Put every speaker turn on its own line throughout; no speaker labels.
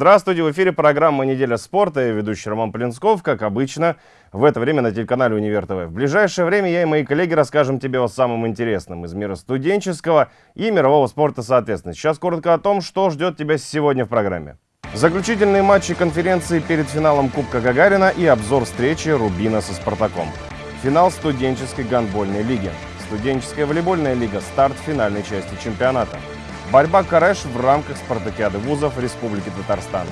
Здравствуйте, в эфире программа «Неделя спорта» и ведущий Роман Полинсков, как обычно, в это время на телеканале «Универ ТВ». В ближайшее время я и мои коллеги расскажем тебе о самом интересном из мира студенческого и мирового спорта соответственно. Сейчас коротко о том, что ждет тебя сегодня в программе. Заключительные матчи конференции перед финалом Кубка Гагарина и обзор встречи Рубина со Спартаком. Финал студенческой гандбольной лиги. Студенческая волейбольная лига. Старт финальной части чемпионата. Борьба Кареш в рамках спартакиады вузов Республики Татарстан.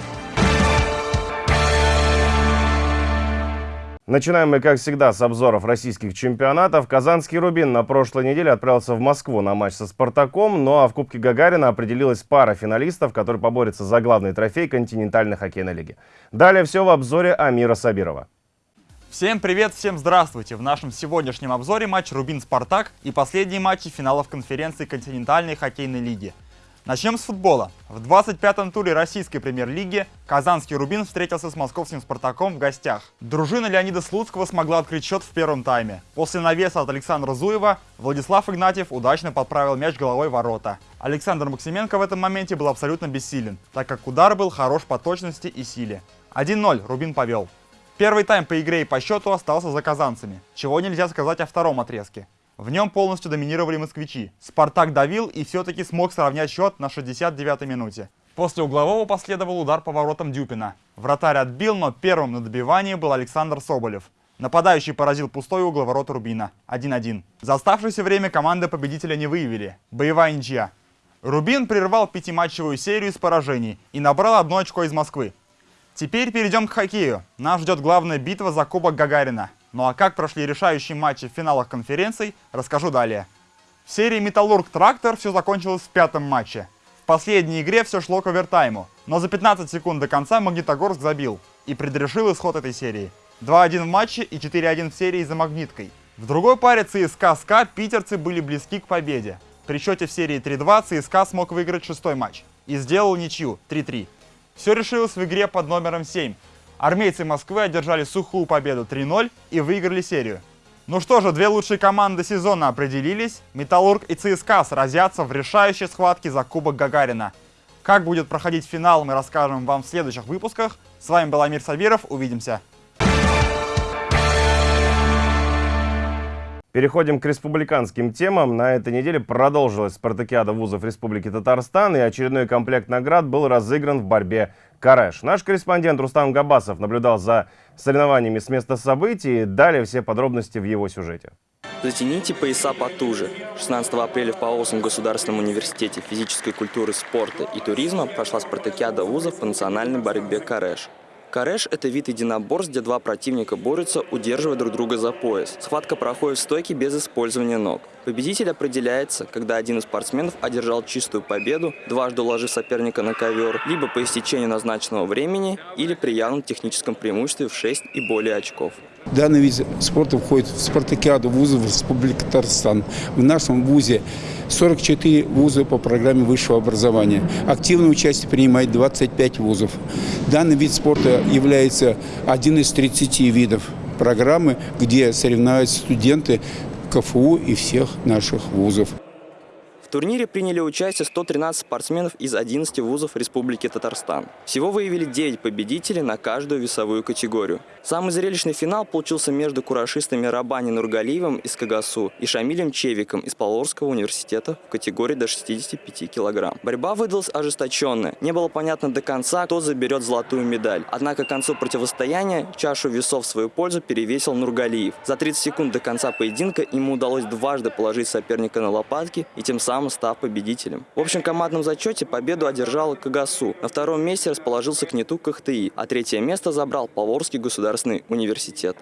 Начинаем мы, как всегда, с обзоров российских чемпионатов. Казанский «Рубин» на прошлой неделе отправился в Москву на матч со «Спартаком», ну а в Кубке Гагарина определилась пара финалистов, которые поборются за главный трофей континентальной хоккейной лиги. Далее все в обзоре Амира Сабирова.
Всем привет, всем здравствуйте! В нашем сегодняшнем обзоре матч «Рубин-Спартак» и последние матчи финалов конференции континентальной хоккейной лиги – Начнем с футбола. В 25-м туре российской премьер-лиги казанский «Рубин» встретился с московским «Спартаком» в гостях. Дружина Леонида Слуцкого смогла открыть счет в первом тайме. После навеса от Александра Зуева Владислав Игнатьев удачно подправил мяч головой ворота. Александр Максименко в этом моменте был абсолютно бессилен, так как удар был хорош по точности и силе. 1-0 «Рубин» повел. Первый тайм по игре и по счету остался за казанцами, чего нельзя сказать о втором отрезке. В нем полностью доминировали москвичи. Спартак давил и все-таки смог сравнять счет на 69-й минуте. После углового последовал удар по воротам Дюпина. Вратарь отбил, но первым на добивании был Александр Соболев. Нападающий поразил пустой угол ворот Рубина. 1-1. За оставшееся время команды победителя не выявили. Боевая ничья. Рубин прервал пятиматчевую серию из поражений и набрал одно очко из Москвы. Теперь перейдем к хоккею. Нас ждет главная битва за Кубок Гагарина. Ну а как прошли решающие матчи в финалах конференций, расскажу далее. В серии «Металлург-Трактор» все закончилось в пятом матче. В последней игре все шло к овертайму, но за 15 секунд до конца Магнитогорск забил и предрешил исход этой серии. 2-1 в матче и 4-1 в серии за Магниткой. В другой паре ЦСКА СКА питерцы были близки к победе. При счете в серии 3-2 ЦСКА смог выиграть шестой матч и сделал ничью 3-3. Все решилось в игре под номером 7, Армейцы Москвы одержали сухую победу 3-0 и выиграли серию. Ну что же, две лучшие команды сезона определились. Металлург и ЦСКА сразятся в решающей схватке за Кубок Гагарина. Как будет проходить финал, мы расскажем вам в следующих выпусках. С вами был Амир Сабиров, увидимся.
Переходим к республиканским темам. На этой неделе продолжилась спартакиада вузов Республики Татарстан, и очередной комплект наград был разыгран в борьбе Кареш. Наш корреспондент Рустам Габасов наблюдал за соревнованиями с места событий. Далее все подробности в его сюжете.
Затяните пояса потуже. 16 апреля в Павловском государственном университете физической культуры, спорта и туризма прошла спартакиада вузов по национальной борьбе «Кареш». Кареш – это вид единоборств, где два противника борются, удерживая друг друга за пояс. Схватка проходит в стойке без использования ног. Победитель определяется, когда один из спортсменов одержал чистую победу, дважды уложив соперника на ковер, либо по истечению назначенного времени, или при явном техническом преимуществе в 6 и более очков.
Данный вид спорта входит в спартакиаду вузов Республики Татарстан. В нашем вузе 44 вуза по программе высшего образования. Активное участие принимает 25 вузов. Данный вид спорта является один из 30 видов программы, где соревнуются студенты КФУ и всех наших вузов.
В турнире приняли участие 113 спортсменов из 11 вузов Республики Татарстан. Всего выявили 9 победителей на каждую весовую категорию. Самый зрелищный финал получился между курашистами Рабани Нургалиевым из Кагасу и Шамилем Чевиком из Павловского университета в категории до 65 килограмм. Борьба выдалась ожесточенная. Не было понятно до конца, кто заберет золотую медаль. Однако к концу противостояния чашу весов в свою пользу перевесил Нургалиев. За 30 секунд до конца поединка ему удалось дважды положить соперника на лопатки и тем самым сам став победителем. В общем командном зачете победу одержала Кагасу. На втором месте расположился Кнету КХТИ, а третье место забрал Поворский государственный университет.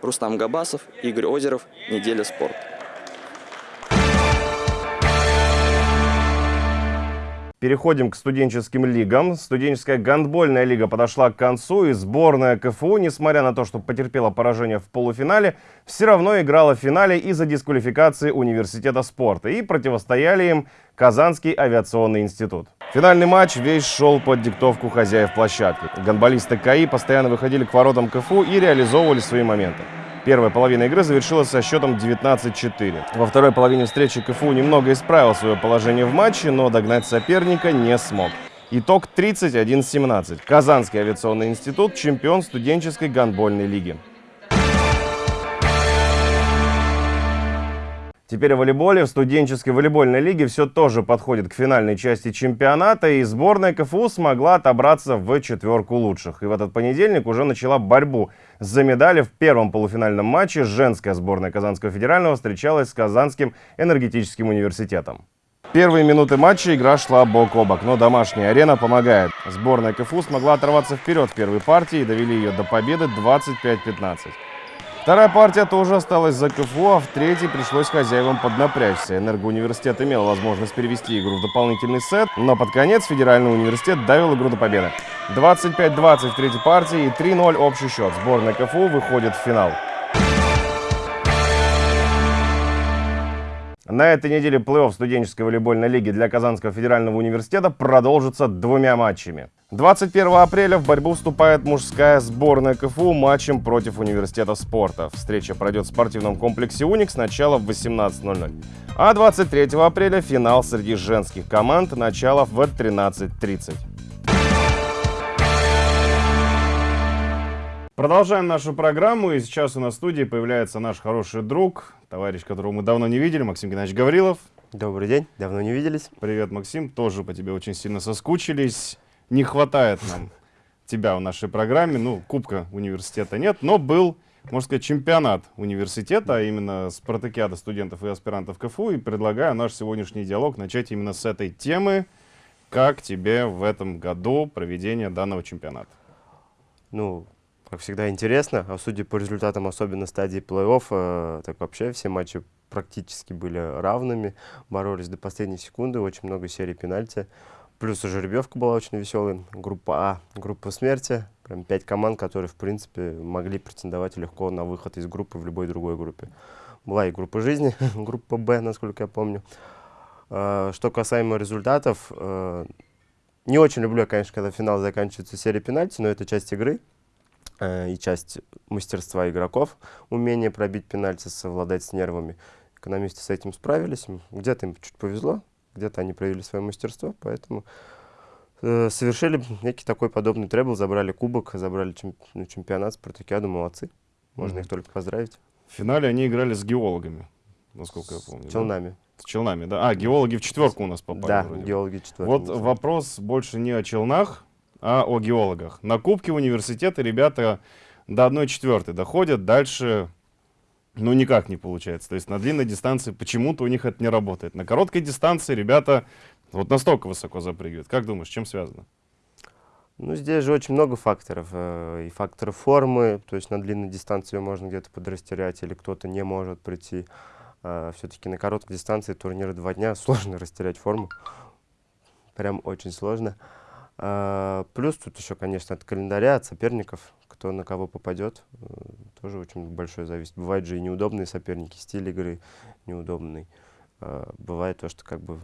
Рустам Габасов, Игорь Озеров, «Неделя спорта».
Переходим к студенческим лигам. Студенческая гандбольная лига подошла к концу, и сборная КФУ, несмотря на то, что потерпела поражение в полуфинале, все равно играла в финале из-за дисквалификации университета спорта, и противостояли им Казанский авиационный институт. Финальный матч весь шел под диктовку хозяев площадки. Гандболисты КАИ постоянно выходили к воротам КФУ и реализовывали свои моменты. Первая половина игры завершилась со счетом 19-4. Во второй половине встречи КФУ немного исправил свое положение в матче, но догнать соперника не смог. Итог 31-17. Казанский авиационный институт – чемпион студенческой гандбольной лиги. Теперь в волейболе, в студенческой волейбольной лиге все тоже подходит к финальной части чемпионата, и сборная КФУ смогла отобраться в четверку лучших. И в этот понедельник уже начала борьбу за медали. В первом полуфинальном матче женская сборная Казанского федерального встречалась с Казанским энергетическим университетом. Первые минуты матча игра шла бок о бок, но домашняя арена помогает. Сборная КФУ смогла оторваться вперед в первой партии и довели ее до победы 25-15. Вторая партия тоже осталась за КФУ, а в третьей пришлось хозяевам поднапрячься. Энергоуниверситет имел возможность перевести игру в дополнительный сет, но под конец Федеральный университет давил игру до победы. 25-20 в третьей партии и 3-0 общий счет. Сборная КФУ выходит в финал. На этой неделе плей-офф студенческой волейбольной лиги для Казанского федерального университета продолжится двумя матчами. 21 апреля в борьбу вступает мужская сборная КФУ матчем против университета спорта. Встреча пройдет в спортивном комплексе «Уникс» начало в 18.00. А 23 апреля финал среди женских команд начало в 13.30. Продолжаем нашу программу, и сейчас у нас в студии появляется наш хороший друг, товарищ, которого мы давно не видели, Максим Геннадьевич Гаврилов.
Добрый день, давно не виделись.
Привет, Максим, тоже по тебе очень сильно соскучились. Не хватает нам тебя в нашей программе, ну, кубка университета нет, но был, можно сказать, чемпионат университета, а именно спартакиада студентов и аспирантов КФУ, и предлагаю наш сегодняшний диалог начать именно с этой темы. Как тебе в этом году проведение данного чемпионата?
Ну, как всегда, интересно. А судя по результатам, особенно стадии плей-офф, э, так вообще все матчи практически были равными, боролись до последней секунды, очень много серий пенальти. Плюс жеребьевка была очень веселая. Группа А, группа смерти. Прям пять команд, которые, в принципе, могли претендовать легко на выход из группы в любой другой группе. Была и группа жизни, группа Б, насколько я помню. Э, что касаемо результатов, э, не очень люблю, конечно, когда финал заканчивается серией пенальти, но это часть игры. Э, и часть мастерства игроков, умение пробить пенальти, совладать с нервами. Экономисты с этим справились, где-то им чуть повезло, где-то они проявили свое мастерство, поэтому э, совершили некий такой подобный требл, забрали кубок, забрали чем, ну, чемпионат, спартакиаду, молодцы. Можно mm -hmm. их только поздравить.
В финале они играли с геологами, насколько я помню.
С челнами. Да?
С челнами, да. А, геологи в четверку у нас попали.
Да, геологи в четверку.
Вот вопрос больше не о челнах, а о геологах. На Кубке университета ребята до 1 четвертой доходят, дальше ну никак не получается. То есть на длинной дистанции почему-то у них это не работает. На короткой дистанции ребята вот настолько высоко запрыгивают. Как думаешь, чем связано?
Ну, здесь же очень много факторов. Э, и факторы формы, то есть на длинной дистанции можно где-то подрастерять, или кто-то не может прийти. А, Все-таки на короткой дистанции турниры два дня, сложно растерять форму. Прям очень сложно. А, плюс тут еще, конечно, от календаря, от соперников, кто на кого попадет, э, тоже очень большое зависит. Бывают же и неудобные соперники, стиль игры неудобный. А, бывает то, что как бы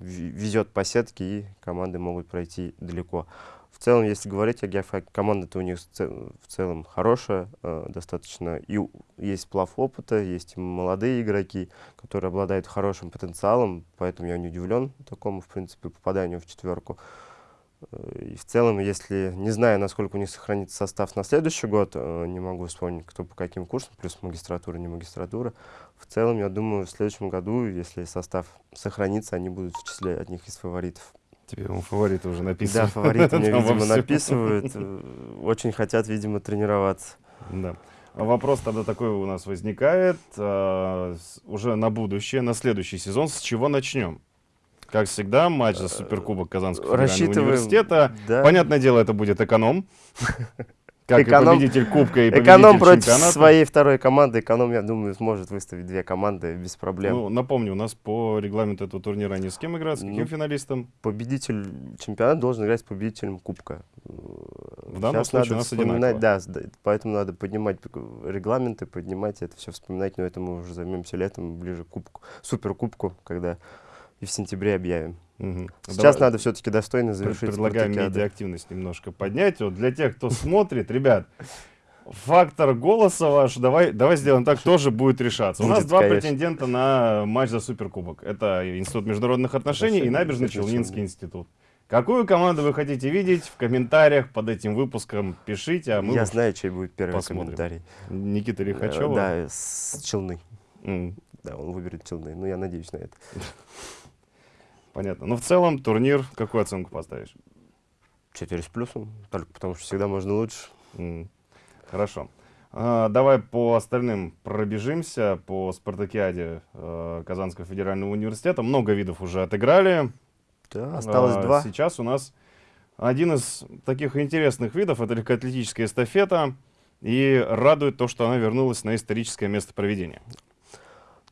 везет по сетке, и команды могут пройти далеко. В целом, если говорить о геофаке, команда-то у них в целом хорошая, э, достаточно. И есть сплав опыта, есть молодые игроки, которые обладают хорошим потенциалом, поэтому я не удивлен такому, в принципе, попаданию в четверку. И в целом, если не знаю, насколько у них сохранится состав на следующий год, э, не могу вспомнить, кто по каким курсам, плюс магистратура, не магистратура. В целом, я думаю, в следующем году, если состав сохранится, они будут в числе одних из фаворитов.
Тебе ему фавориты уже написывают.
Да, фавориты мне, видимо, написывают. Э, очень хотят, видимо, тренироваться.
Да. А вопрос тогда такой у нас возникает. А, уже на будущее, на следующий сезон, с чего начнем? Как всегда, матч за суперкубок Казанского федерального университета. Да. Понятное дело, это будет эконом. Как эконом, и победитель Кубка и победитель
Эконом против
чемпионата.
своей второй команды. Эконом, я думаю, сможет выставить две команды без проблем.
Ну, напомню, у нас по регламенту этого турнира они с кем играют? С каким ну, финалистом?
Победитель чемпионата должен играть с победителем Кубка.
В данном Сейчас случае у нас одинаково.
Да, поэтому надо поднимать регламенты, поднимать это все вспоминать, но это мы уже займемся летом, ближе к Кубку, Суперкубку, когда и в сентябре объявим. Угу. Сейчас Давай, надо все-таки достойно завершить.
Предлагаем медиа-активность немножко поднять. Вот для тех, кто смотрит, ребят, фактор голоса ваш, давай, давай сделаем так, тоже будет решаться. У нас два претендента на матч за Суперкубок. Это Институт международных отношений и Набережный Челнинский институт. Какую команду вы хотите видеть в комментариях под этим выпуском? Пишите, а мы
Я знаю, чей будет первый
посмотрим.
комментарий.
Никита
Э,
Лихачева.
Да, с Челны.
М,
Да, он выберет Челны. Ну, я надеюсь на это.
Понятно. Но в целом турнир, какую оценку поставишь?
Четыре с плюсом, только потому что всегда можно лучше.
М, Хорошо. А, Давай по остальным пробежимся. По спартакиаде э, Казанского федерального университета. Много видов уже отыграли.
Да, осталось
А,
два.
Сейчас у нас один из таких интересных видов, это легкоатлетическая эстафета. И радует то, что она вернулась на историческое место проведения.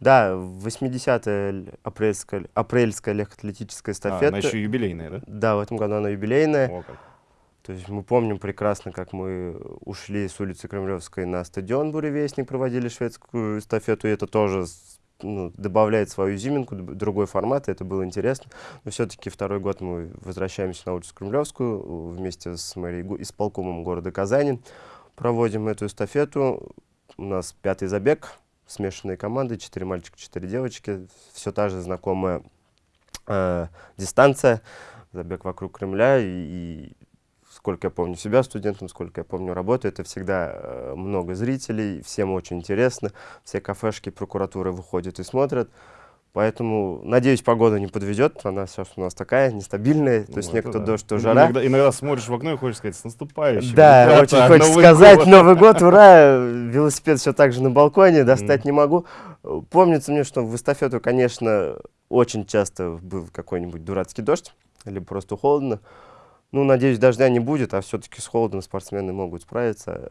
Да, 80-я л- апрельская, апрельская легкоатлетическая
А,
эстафета.
она еще юбилейная, да?
Да, в этом году она юбилейная.
О, как.
То есть мы помним прекрасно, как мы ушли с улицы Кремлевской на стадион Буревестник, проводили шведскую эстафету, и это тоже с- ну, добавляет свою изюминку, д- другой формат, и это было интересно. Но все-таки второй год мы возвращаемся на улицу Кремлевскую э, вместе с мэрией, го- исполкомом города Казани, проводим эту эстафету. У нас пятый забег, смешанные команды, четыре мальчика, четыре девочки, все та же знакомая э, дистанция, забег вокруг Кремля, и, и сколько я помню себя студентом, сколько я помню работу, это всегда э, много зрителей, всем очень интересно, все кафешки прокуратуры выходят и смотрят. Поэтому, надеюсь, погода не подведет. Она сейчас у нас такая нестабильная. То есть
Ну,
некто
да.
дождь, то жара.
Иногда, иногда смотришь в окно и хочешь сказать, с наступающим.
Да,
ребята,
очень хочется
Новый
сказать,
год».
Новый год, ура! Велосипед все так же на балконе, достать не могу. Помнится мне, что в эстафету, конечно, очень часто был какой-нибудь дурацкий дождь, либо просто холодно. Ну, надеюсь, дождя не будет, а все-таки с холодом спортсмены могут справиться.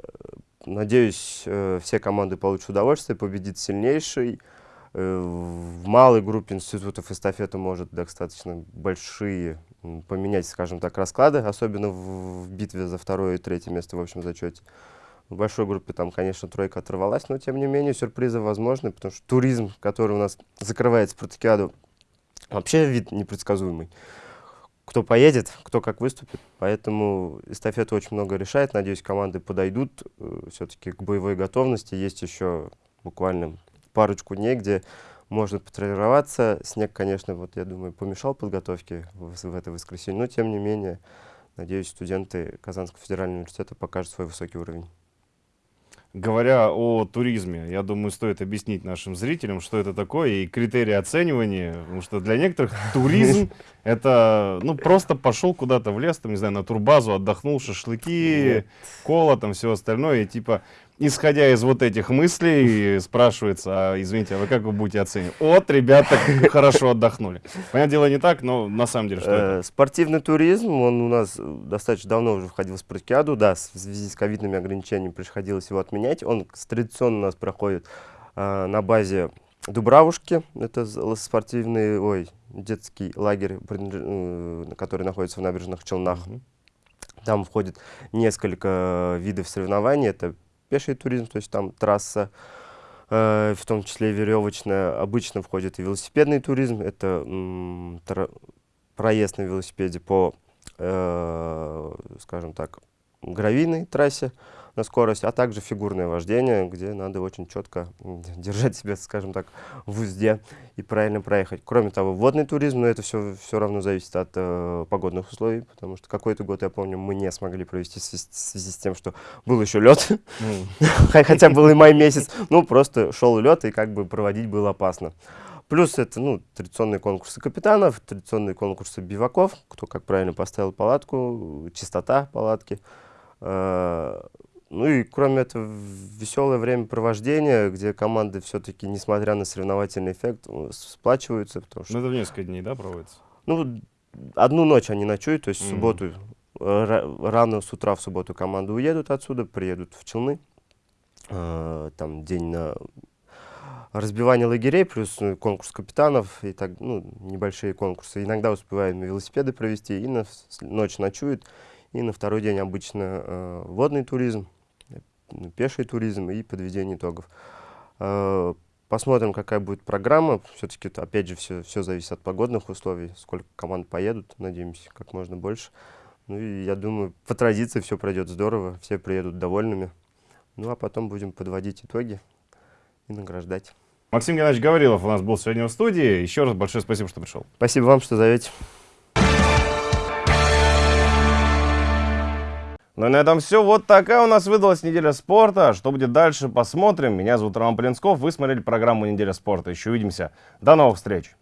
Надеюсь, э, все команды получат удовольствие, победит сильнейший. Э, В малой группе институтов эстафета может достаточно большие поменять, скажем так, расклады, особенно в, в битве за второе и третье место в общем зачете. В большой группе там, конечно, тройка оторвалась, но тем не менее сюрпризы возможны, потому что туризм, который у нас закрывает спартакиаду, вообще вид непредсказуемый. Кто поедет, кто как выступит. Поэтому эстафета очень много решает. Надеюсь, команды подойдут все-таки к боевой готовности. Есть еще буквально парочку дней, где можно потренироваться. Снег, конечно, вот я думаю, помешал подготовке в, в это воскресенье, но тем не менее, надеюсь, студенты Казанского федерального университета покажут свой высокий уровень.
Говоря о туризме, я думаю, стоит объяснить нашим зрителям, что это такое и критерии оценивания, потому что для некоторых туризм это, ну, просто пошел куда-то в лес, там, не знаю, на турбазу, отдохнул, шашлыки, кола, там, все остальное, и типа, исходя из вот этих мыслей, спрашивается, а, извините, а вы как вы будете оценивать? Вот, ребята, хорошо отдохнули. Понятное дело, не так, но на самом деле, что это?
Э, Спортивный туризм, он у нас достаточно давно уже входил в спартакиаду, да, в связи с ковидными ограничениями приходилось его отменять. Он традиционно у нас проходит э, на базе Дубравушки, это спортивный, ой, детский лагерь, э, который находится в набережных Челнах. Там входит несколько видов соревнований. Это пеший туризм, то есть там трасса, э, в том числе веревочная. Обычно входит и велосипедный туризм. Это проезд на велосипеде по, э, скажем так, гравийной трассе на скорость, а также фигурное вождение, где надо очень четко держать себя, скажем так, в узде и правильно проехать. Кроме того, водный туризм, но это все, все равно зависит от э, погодных условий, потому что какой-то год, я помню, мы не смогли провести в связи- с тем, что был еще лед, хотя был и май месяц, ну просто шел лед и как бы проводить было опасно. Плюс это, ну, традиционные конкурсы капитанов, традиционные конкурсы биваков, кто как правильно поставил палатку, чистота палатки. Э, Ну и кроме этого, веселое времяпровождение, где команды все-таки, несмотря на соревновательный эффект, сплачиваются, потому что
ну, это в несколько дней, да, проводится?
ну, одну ночь они ночуют, то есть в
Мгм.
субботу, э, ра- рано с утра в субботу команды уедут отсюда, приедут в Челны. Э, Там день на разбивание лагерей, плюс э, конкурс капитанов и так, ну, небольшие конкурсы. Иногда успеваем велосипеды провести, и на ночь ночуют, и на второй день обычно э, водный туризм, ну, пеший туризм и подведение итогов. Э, Посмотрим, какая будет программа. Все-таки, опять же, все, все зависит от погодных условий. Сколько команд поедут, надеемся, как можно больше. Ну и я думаю, по традиции все пройдет здорово, все приедут довольными. Ну а потом будем подводить итоги и награждать.
Максим Геннадьевич Гаврилов у нас был сегодня в студии. Еще раз большое спасибо, что пришел.
Спасибо вам, что зовете.
Ну и на этом все. Вот такая у нас выдалась неделя спорта. Что будет дальше, посмотрим. Меня зовут Роман Полинсков. Вы смотрели программу «Неделя спорта». Еще увидимся. До новых встреч.